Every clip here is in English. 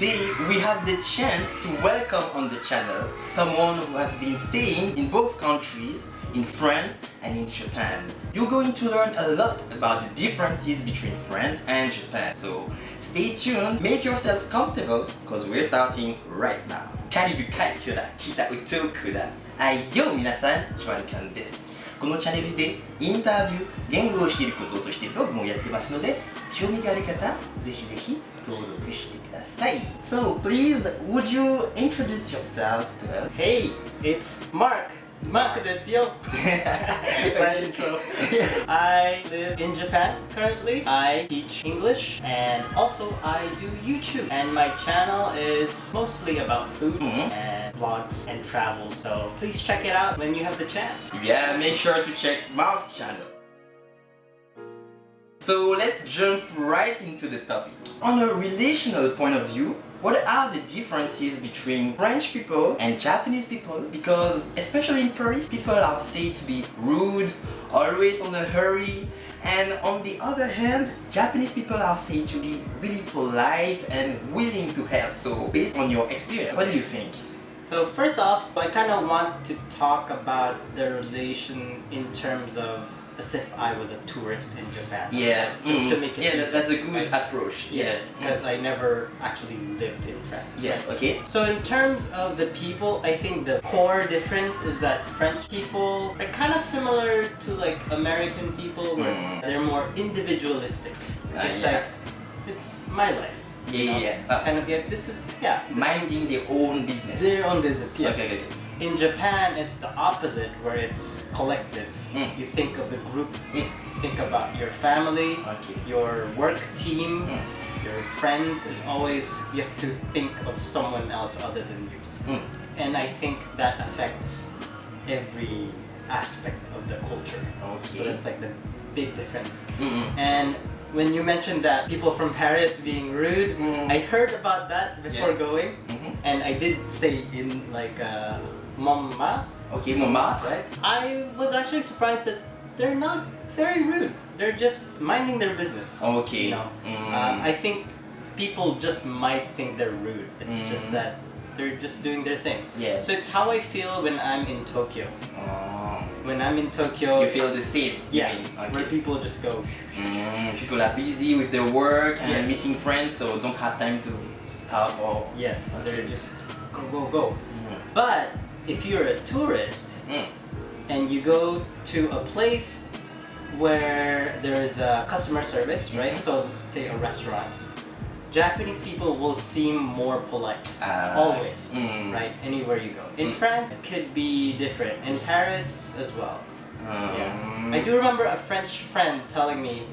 today we have the chance to welcome on the channel someone who has been staying in both countries, in France and in Japan. You're going to learn a lot about the differences between France and Japan. So stay tuned, make yourself comfortable because we're starting right now. カリブ海峡だ、北宇宙区だ。はいよ皆さん、ジョアンキャンです。このチャンネルでインタビュー、言語を知ること、そしてブログもやってますので、 so please, would you introduce yourself to her? Hey, it's Mark. Mark Desio. That's my intro. I live in Japan currently. I teach English and also I do YouTube. And my channel is mostly about food mm -hmm. and vlogs and travel. So please check it out when you have the chance. Yeah, make sure to check Mark's channel. So let's jump right into the topic. On a relational point of view, what are the differences between French people and Japanese people? Because especially in Paris, people are said to be rude, always on a hurry, and on the other hand, Japanese people are said to be really polite and willing to help. So based on your experience, what do you think? So first off, I kind of want to talk about the relation in terms of as if I was a tourist in Japan. Yeah, Just to mm, make it yeah, that, that's a good Right. approach. Yes, Mm. because I never actually lived in France. Yeah, okay. So in terms of the people, I think the core difference is that French people are kind of similar to like American people where Mm. they're more individualistic. Ah, it's yeah. like, it's my life. Yeah, you yeah, know? yeah. Uh, Kind of get, this is, yeah, minding their own business. their own business, yes. Okay, okay, okay. In Japan, it's the opposite where it's collective. Mm. You think of the group, Mm. think about your family, Okay. your work team, Mm. your friends, and always you have to think of someone else other than you. Mm. And I think that affects every aspect of the culture. Okay. So that's like the big difference. And when you mentioned that people from Paris being rude, Mm. I heard about that before Yeah. going, Mhm. and I did stay in like uh, Montmartre, Okay, Montmartre. right? I was actually surprised that they're not very rude. They're just minding their business. Okay. You know, Mm. um, I think people just might think they're rude. It's just Mm. that they're just doing their thing. Yeah. So it's how I feel when I'm in Tokyo. Oh. When I'm in Tokyo, You feel the same. yeah, mean? where people just go. Mm, people are busy with their work and Yes. meeting friends, so don't have time to stop or. Yes, Okay. they're just go go go. Mm. But if you're a tourist Mm. and you go to a place where there's a customer service, right? Mhm. So say a restaurant. Japanese people will seem more polite. Ah, Always, mm. right? Anywhere you go. In Mm. France, it could be different. In Paris as well. Yeah. Um, I do remember a French friend telling me,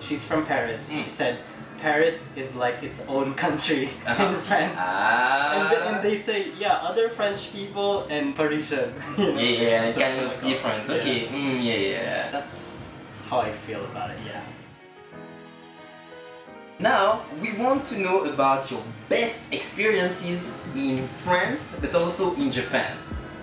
she's from Paris. Mm. She said, Paris is like its own country Uh-huh. in France. Ah. And, th- and they say, yeah, other French people and Parisian. you know, Yeah, yeah, something kind of like different. Yeah. Okay. Mm, yeah, yeah. That's how I feel about it, yeah. Now, we want to know about your best experiences in France, but also in Japan.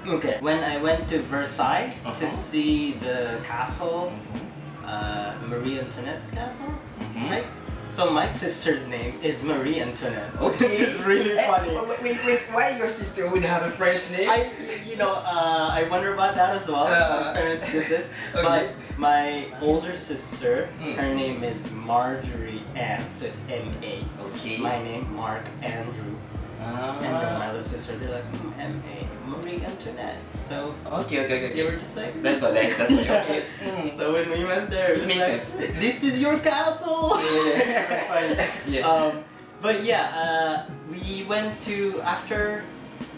Okay. When I went to Versailles Uh-huh. to see the castle, Mhm. uh, Marie Antoinette's castle, Mhm. right? So my sister's name is Marie Antoinette. Okay. Which is really Eh, funny. wait, wait, wait, why your sister would have a French name? I, you know, uh, I wonder about that as well. Uh, my parents did this, okay. but my older sister, Mm. her name is Marjorie Ann, so it's M A. Okay. My name Mark Andrew, Ah. and then my little sister, they're like mm, M A Marie Antoinette. So Okay, okay, okay. they were just like That's what I, that's what okay. Mm. So when we went there, It was makes like, sense. This is your castle. Yeah. That's. Yeah. Um, but yeah, uh, we went to after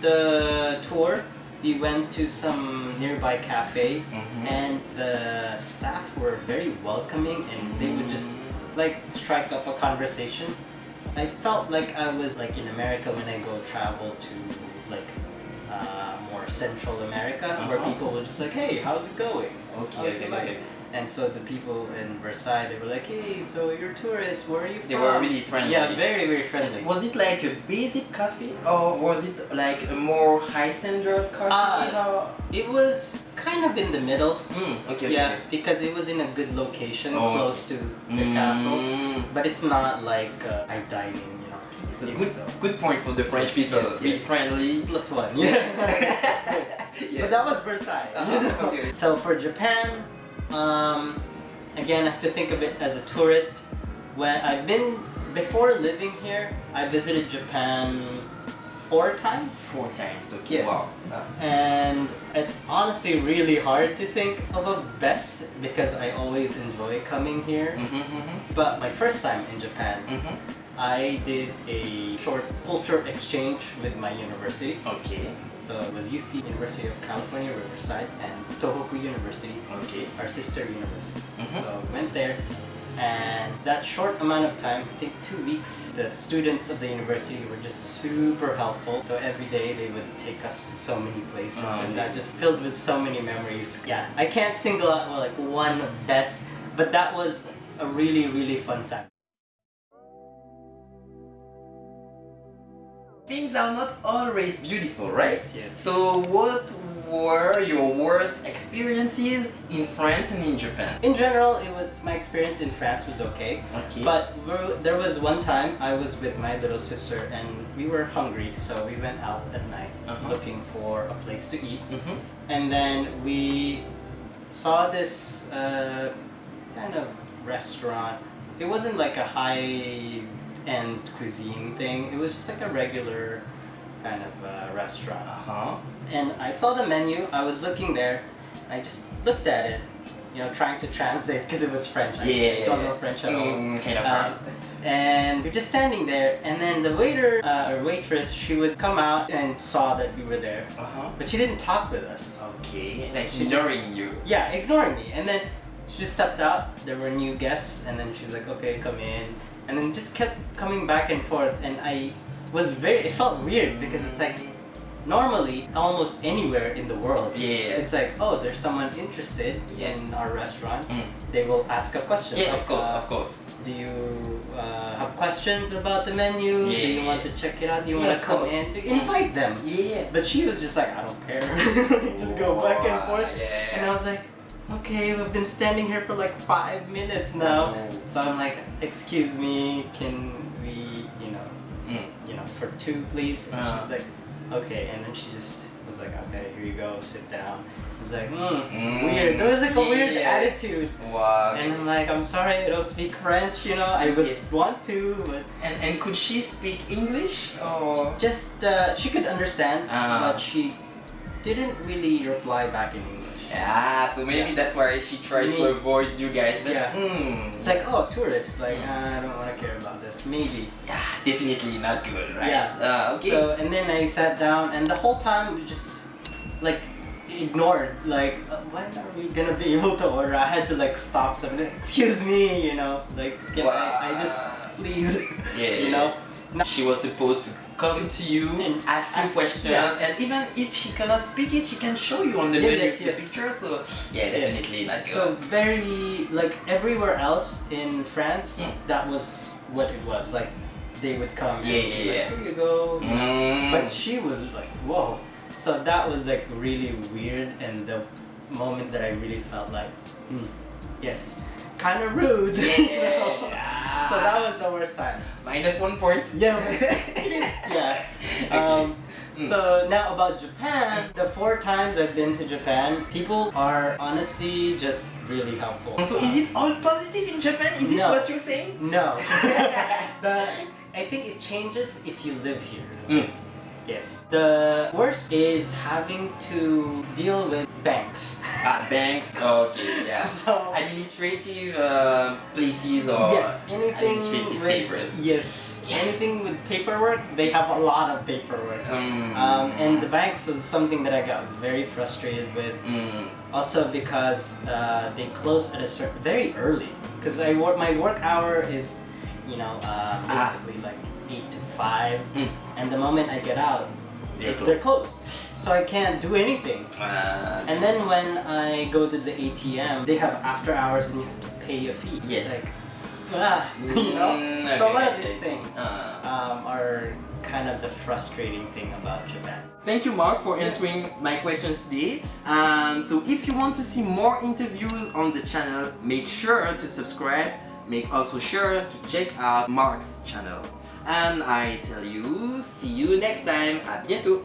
the tour. We went to some nearby cafe, Mhm. and the staff were very welcoming, and they would just like strike up a conversation. I felt like I was like in America when I go travel to like uh, more Central America, where Uh-huh. people were just like, "Hey, how's it going?" Okay, okay, okay. And so the people in Versailles, they were like, "Hey, so you're tourists? Where are you from?" They were really friendly. Yeah, very very friendly. Was it like a basic coffee or was it like a more high standard coffee? Ah. It was kind of in the middle. Mm, okay, okay. Yeah, okay. because it was in a good location, Oh, close to the castle. Mm. But it's not like uh, I dine in, you know. So Yeah, good, so- good point for the French Yes, people. yes, Be yes. friendly. Plus one. Yeah. But that was Versailles. Uh-huh, know? okay. So for Japan, um, again, I have to think of it as a tourist. When I've been before living here, I visited Japan four times. Four times. Okay. Yes. Wow. Uh, And it's honestly really hard to think of a best because I always enjoy coming here. mhm, mhm, But my first time in Japan, mhm. I did a short culture exchange with my university. Okay. So it was UC University of California, Riverside, and Tohoku University, Okay. our sister university. Mhm. So I went there, and that short amount of time, I think two weeks, the students of the university were just super helpful. So every day they would take us to so many places, Ah, and that just filled with so many memories. Yeah, I can't single out well, like one best, but that was a really really fun time. Things are not always beautiful, right? Yes, yes, So what were your worst experiences in France and in Japan? In general, it was my experience in France was okay. Okay. But there was one time I was with my little sister and we were hungry, so we went out at night Uh-huh. looking for a place to eat. Mhm. And then we saw this uh, kind of restaurant. It wasn't like a high end cuisine thing, it was just like a regular kind of uh, restaurant. Uh-huh. And I saw the menu, I was looking there, I just looked at it, you know, trying to translate because it was French. I Yeah. don't know French at all. Mm, kind of Um, and we're just standing there, and then the waiter uh, or waitress, she would come out and saw that we were there, Uh-huh. but she didn't talk with us. Okay. Like She just- ignoring you. Yeah, ignoring me. And then she just stepped out. There were new guests, and then she's like, "Okay, come in," and then just kept coming back and forth. And I was very. It felt weird because it's like normally almost anywhere in the world. Yeah. It's like, oh, there's someone interested Yeah. in our restaurant. Mm. They will ask a question. Yeah, like, of course, uh, of course. Do you uh, have questions about the menu? yeah. Do you want to check it out? Do you Yeah, want to come course. in? To Mm. invite them. Yeah. But she was just like, I don't care. just go back and forth. Yeah. And I was like, okay, we've been standing here for like five minutes now. So I'm like, excuse me, can we, you know, Mm. you know, for two, please? And Uh. she's like, okay. And then she just was like, okay, here you go, sit down. I was like, hmm, Mm. weird. There was like a weird Yeah. attitude. Wow. And I'm like, I'm sorry, I don't speak French, you know, I would Yeah. want to, but And and could she speak English or? just, uh, she could understand, Ah. but she didn't really reply back in English. Yeah, so maybe Yeah. that's why she tried to avoid you guys. But Yeah. mm, It's like, oh, tourists, like, "Ah, I don't want to care about this, maybe. yeah, definitely not good, right? Yeah. Uh, okay. So, and then I sat down, and the whole time we just, like, ignored, like, uh, when are we gonna be able to order? I had to, like, stop something, excuse me, you know, like, can I, I just, please, Yeah, you know? She was supposed to come to you And ask you questions, yeah. and even if she cannot speak it, she can show you on the Yeah, menu yes, the picture. So yeah, definitely not good. So very like everywhere else in France, Mm. that was what it was. Like they would come. Yeah, and yeah, like, yeah. Here you go. Mm. But she was like, whoa. So that was like really weird, and the moment that I really felt like, hmm, yes, kind of rude. yeah. you know? So that was the worst time. minus one point. Yeah. yeah. Um, Mm. so now about Japan, the four times I've been to Japan, people are honestly just really helpful. So is it all positive in Japan? Is it what you're saying? No. the I think it changes if you live here. Mm. Yes. The worst is having to deal with banks. Ah, banks. Okay, yeah. So Administrative uh, places or yes, anything administrative with papers. yes, anything with paperwork, they have a lot of paperwork. Um, Um, and the banks was something that I got very frustrated with. mm, Also because uh, they close at a certain very early. Because I work my work hour is, you know, uh, Ah. basically like eight to five, mm. and the moment I get out, They're they- they're closed. So I can't do anything. Uh, And then when I go to the ATM, they have after hours and you have to pay a fee. Yeah. It's like, ah, you know. Mm, so a lot of these things Uh. um, are kind of the frustrating thing about Japan. Thank you, Mark, for Yes. answering my questions today. Um, so if you want to see more interviews on the channel, make sure to subscribe. Make also sure to check out Mark's channel. And I tell you, see you next time. À bientôt.